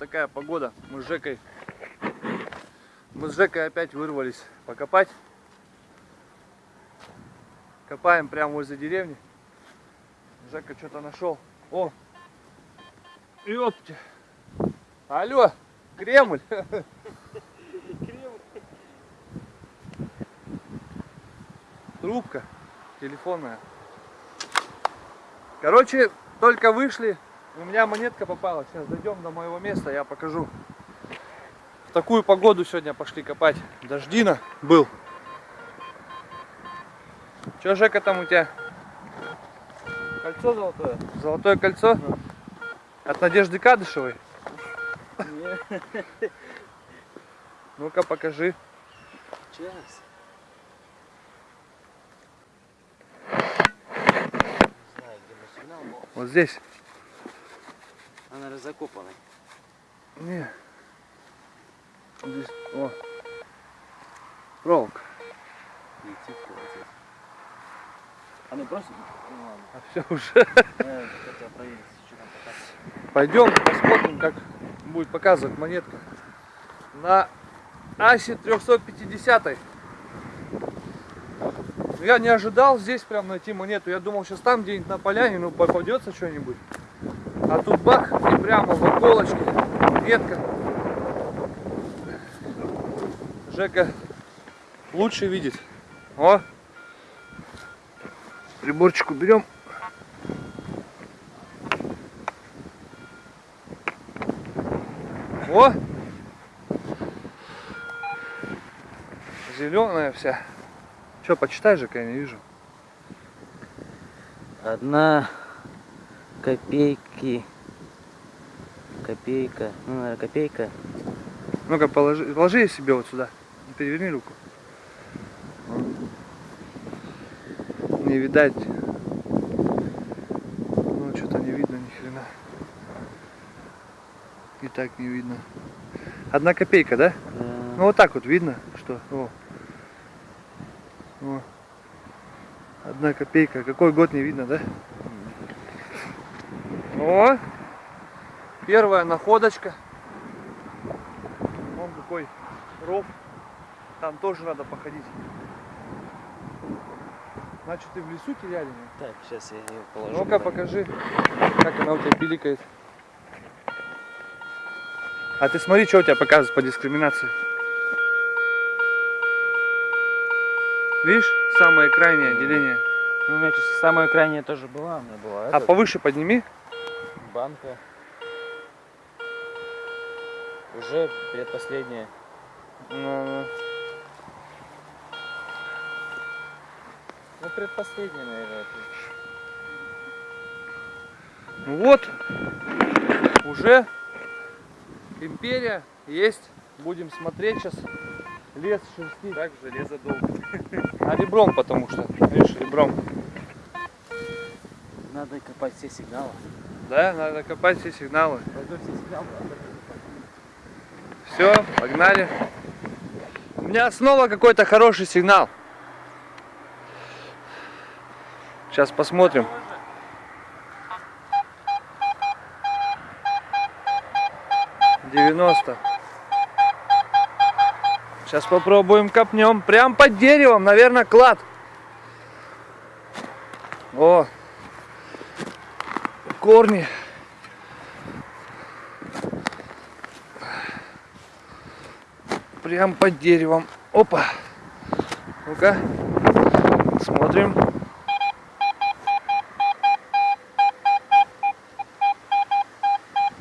Такая погода. Мы с Жекой, мы с Жекой опять вырвались покопать. Копаем прямо возле деревни. Жека что-то нашел. О! Ёпте! Алло! Кремль! Трубка телефонная. Короче, только вышли, у меня монетка попала. Сейчас дойдем до моего места, я покажу. В такую погоду сегодня пошли копать. Дождина был. Че, Жека, там у тебя? Кольцо золотое? Золотое кольцо? От Надежды Кадышевой? Ну-ка, покажи. Сейчас. Вот здесь. Она разокопана. Не. Здесь. О. Проволока. Вот здесь. А ну бросит? Ну ладно. А все уже. Я хотел проверить, что там показывает. Пойдем посмотрим, как будет показывать монетка. На Асе 350. Я не ожидал здесь прям найти монету. Я думал, сейчас там где-нибудь на поляне, ну попадется что-нибудь. А тут бах, и прямо в околочке монетка. Жека лучше видит. О! Приборчик уберем. О! Зеленая вся. Че, почитай же, я не вижу. Одна копейки. Копейка. Ну, наверное, копейка. Ну-ка, положи, положи себе вот сюда. Переверни руку. Не видать. Ну, что-то не видно ни хрена. И так не видно. Одна копейка, да? Ну, вот так вот видно, что. О. О. Одна копейка. Какой год не видно, да? О! Первая находочка. Вон какой ров. Там тоже надо походить. Значит, ты в лесу теряли? меня? Так, сейчас я ее положу. Ну-ка, покажи, как она у тебя пиликает. А ты смотри, что у тебя показывает по дискриминации. Видишь, самое крайнее деление. Ну, у меня сейчас самая крайняя тоже была, у меня была А эта повыше подними. Банка. Уже предпоследняя. Ну, Ну, предпоследняя, наверное. ну вот, уже империя есть. Будем смотреть сейчас. Лес шерстить. Так, железо долго. А ребром потому что. Видишь, ребром. Надо копать все сигналы. Да, надо копать все сигналы. Все. Все, погнали. У меня снова какой-то хороший сигнал. Сейчас посмотрим. Девяносто. Сейчас попробуем копнем. Прям под деревом, наверное, клад. О, корни. Прям под деревом. Опа. Ну-ка. Смотрим.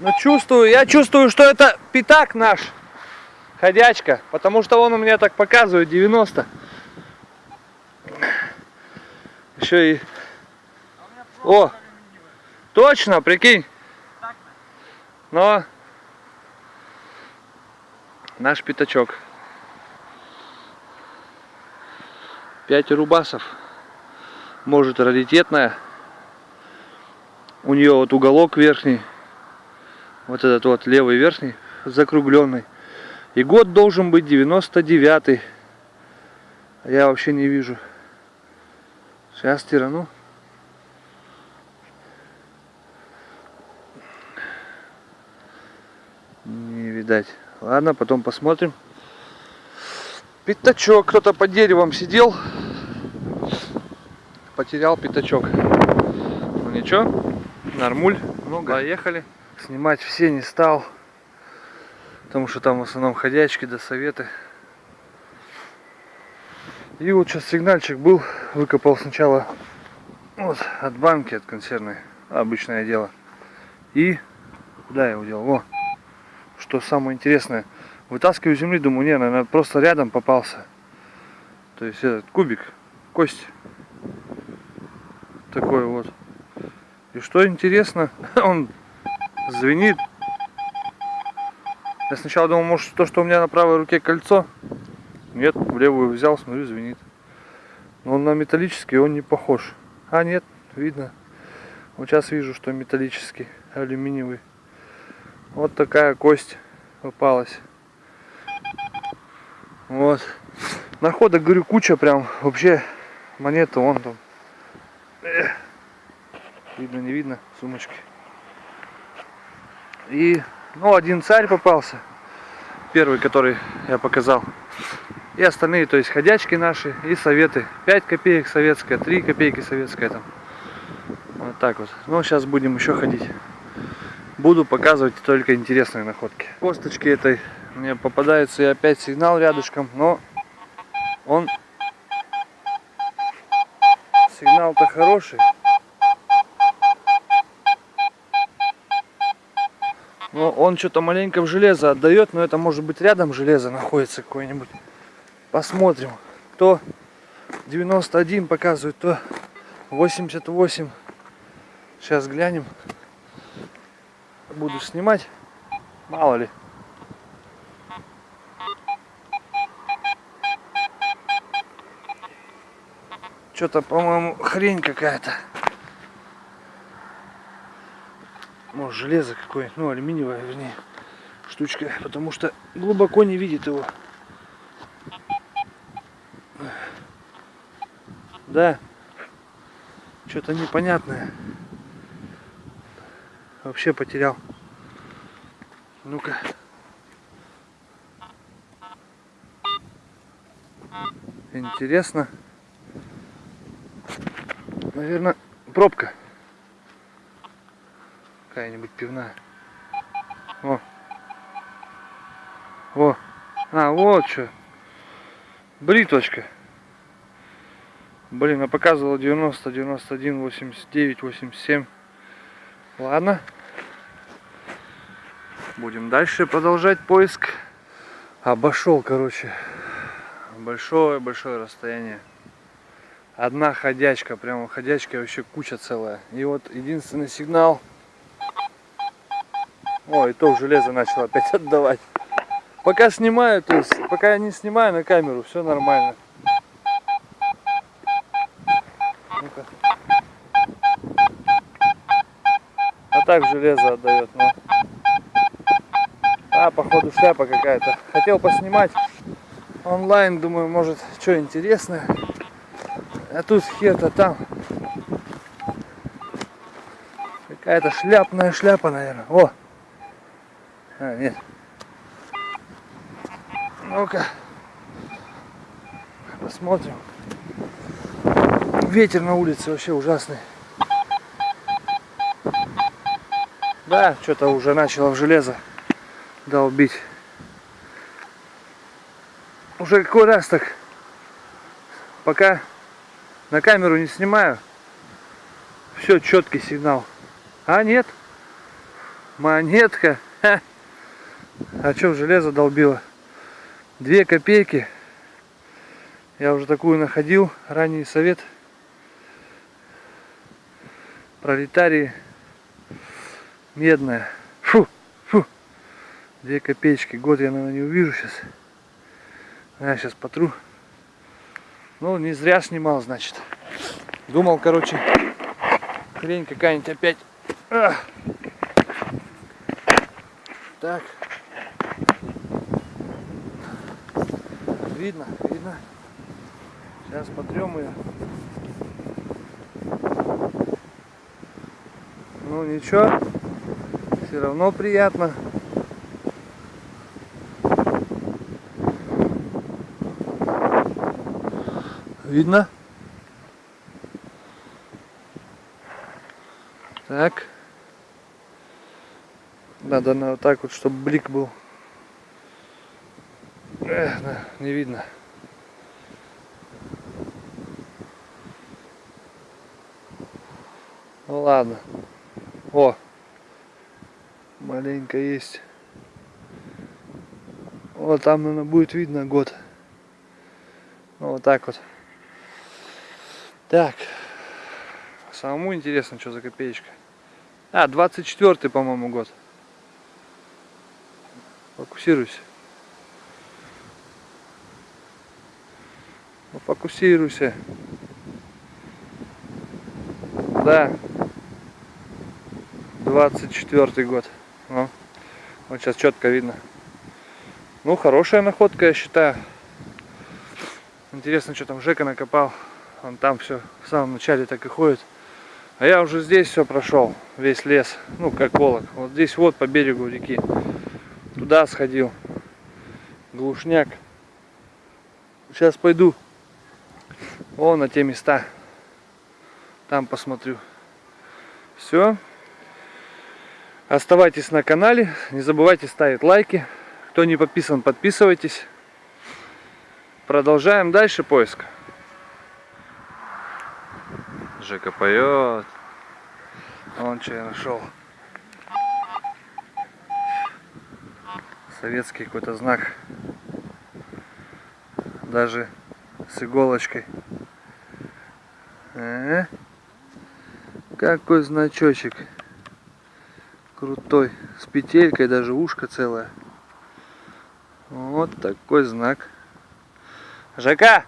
Ну чувствую, я чувствую, что это пятак наш. Ходячка. Потому что он у меня так показывает 90. Еще и... О! Точно, прикинь. Но наш пятачок. 5 рубасов. Может раритетная. У нее вот уголок верхний. Вот этот вот левый верхний закругленный. И год должен быть 99 А я вообще не вижу. Сейчас тирану. Видать. Ладно, потом посмотрим. Пятачок. Кто-то под деревом сидел. Потерял пятачок. Ну ничего, нормуль. Ну, поехали. Снимать все не стал. Потому что там в основном ходячки до советы. И вот сейчас сигнальчик был. Выкопал сначала вот от банки, от консервной. Обычное дело. И куда я его делал? Во. Что самое интересное. Вытаскиваю земли, думаю, не, наверное, просто рядом попался. То есть этот кубик, кость. Такой вот. И что интересно, он звенит. Я сначала думал, может то, что у меня на правой руке кольцо. Нет, в левую взял, смотрю, звенит. Но он на металлический, он не похож. А нет, видно. Вот сейчас вижу, что металлический, алюминиевый. Вот такая кость попалась. Вот. Находок, говорю, куча прям. Вообще монета вон там. Видно, не видно, сумочки. И, ну, один царь попался. Первый, который я показал. И остальные, то есть ходячки наши и советы. 5 копеек советская, 3 копейки советская там. Вот так вот. Ну, сейчас будем еще ходить. Буду показывать только интересные находки. Косточки этой мне попадается и опять сигнал рядышком, но он сигнал-то хороший. Но он что-то маленько в железо отдает, но это может быть рядом железо находится какое-нибудь. Посмотрим. То 91 показывает, то 88. Сейчас глянем. Буду снимать. Мало ли. Что-то, по-моему, хрень какая-то. Может, железо какое-нибудь, ну, алюминиевая, вернее, штучка, потому что глубоко не видит его. Да, что-то непонятное. Вообще потерял. Ну-ка. Интересно. Наверное, пробка. Какая-нибудь пивная. О. О. А, вот что. Бритвочка. Блин, а показывала 90, 91, 89, 87. Ладно. Будем дальше продолжать поиск. Обошел, короче, большое-большое расстояние. Одна ходячка, прямо ходячка вообще куча целая. И вот единственный сигнал. О, и то железо начало опять отдавать. Пока снимаю, то есть, пока я не снимаю на камеру, все нормально. А так железо отдает, но. А, походу шляпа какая-то. Хотел поснимать онлайн, думаю, может, что интересное. А тут хер-то там. Какая-то шляпная шляпа, наверное. О! А, нет. Ну-ка. Посмотрим. Ветер на улице вообще ужасный. Да, что-то уже начало в железо долбить. Уже какой раз так, пока на камеру не снимаю, все четкий сигнал. А нет, монетка. А что железо долбило? Две копейки. Я уже такую находил. Ранний совет. Пролетарии. Медная. Две копеечки. Год я, наверное, не увижу сейчас. Я сейчас потру. Ну, не зря снимал, значит. Думал, короче, хрень какая-нибудь опять. Ах. Так. Видно, видно. Сейчас потрем ее. Ну ничего, все равно приятно. Видно? Так. Надо на вот так вот, чтобы блик был. Эх, да, не видно. Ну ладно. О, маленько есть. Вот там, наверное, будет видно год. Ну, вот так вот. Так. Самому интересно, что за копеечка. А, 24 по-моему, год. Фокусируйся. Ну, фокусируйся. Да. 24 год. Ну, вот сейчас четко видно. Ну, хорошая находка, я считаю. Интересно, что там Жека накопал. Он там все в самом начале так и ходит. А я уже здесь все прошел, весь лес, ну как волок. Вот здесь вот по берегу реки. Туда сходил. Глушняк. Сейчас пойду. Вон на те места. Там посмотрю. Все. Оставайтесь на канале. Не забывайте ставить лайки. Кто не подписан, подписывайтесь. Продолжаем дальше поиск. Жека поет. Вон что я нашел. Советский какой-то знак. Даже с иголочкой. Э -э. Какой значочек. Крутой. С петелькой, даже ушко целое. Вот такой знак. Жека,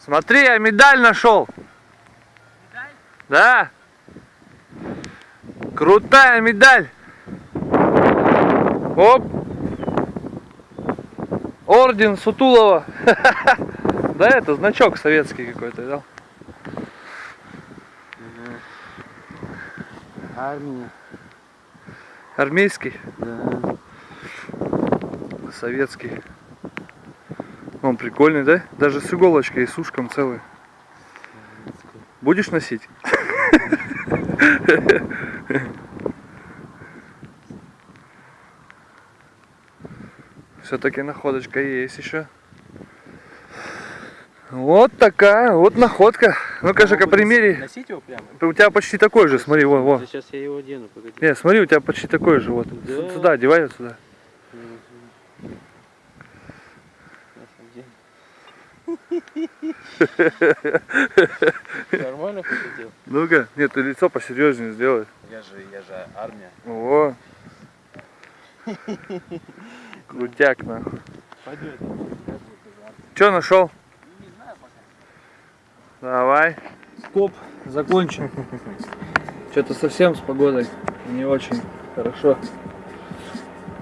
смотри, я медаль нашел. Да. Крутая медаль. Оп. Орден Сутулова. Да, это значок советский какой-то, да? Армия. Армейский, Да. советский. Он прикольный, да? Даже с иголочкой и с ушком целый. Будешь носить? Все-таки находочка есть еще. Вот такая, вот находка. Ну-ка, Жека, примери. Носить его прямо? У тебя почти такой же, смотри, вон, вон. Сейчас я его одену, погоди. Не, смотри, у тебя почти такой же, вот. Да. Сюда, одевай вот сюда. Сейчас одену. Нормально похудел? Ну-ка, нет, ты лицо посерьезнее сделай. Я же, я же армия. О. Крутяк, нахуй. Пойдет. Че нашел? Не знаю пока. Давай. Скоп закончен. Что-то совсем с погодой не очень хорошо.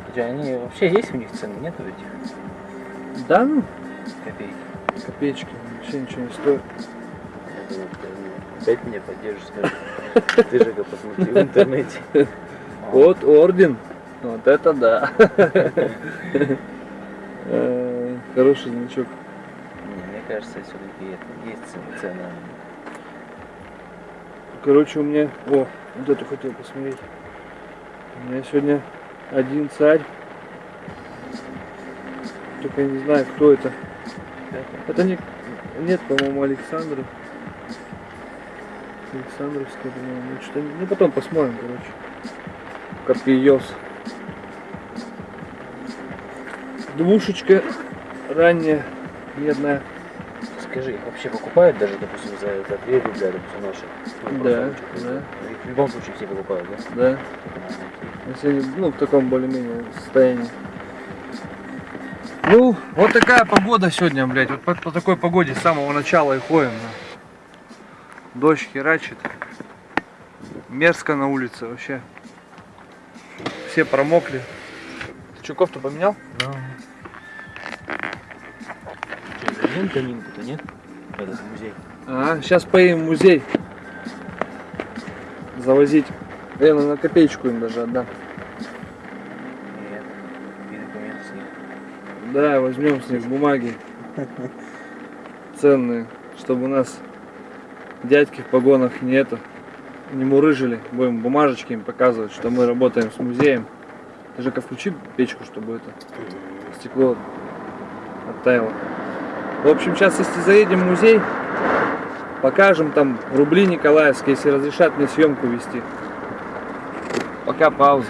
У тебя они вообще есть у них цены? Нет у этих Да, ну, копейки? копеечки, вообще ничего не стоит. Опять меня поддержишь, скажешь. Ты же посмотри в интернете. Вот орден. Вот это да. Э, Хороший значок. Не, мне кажется, все-таки есть цены. Короче, у меня... О, вот эту хотел посмотреть. У меня сегодня один царь. Только я не знаю, кто это. Это не... Нет, по-моему, Александров. Александровский, по-моему. Ну, что Ну, потом посмотрим, короче. Копьёс. Двушечка ранняя, медная. Скажи, их вообще покупают даже, допустим, за, за 3 рубля, допустим, наши? Ну, Да, учет, да. Их в любом случае все покупают, да? Да. Если они, ну, в таком более-менее состоянии. Ну, вот такая погода сегодня, блядь. Вот по, по такой погоде с самого начала и ходим. да. Дождь херачит. Мерзко на улице вообще. Все промокли. Ты что, кофту поменял? Что, зайдем каминку-то, нет? Этот музей. А, сейчас поедем в музей. Завозить. Я на копеечку им даже отдам. Да, возьмем с них бумаги. Ценные. чтобы у нас дядьки в погонах не это, не мурыжили. Будем бумажечки им показывать, что мы работаем с музеем. Ты же включи печку, чтобы это стекло оттаяло. В общем, сейчас если заедем в музей, покажем там рубли Николаевские, если разрешат мне съемку вести. Пока пауза.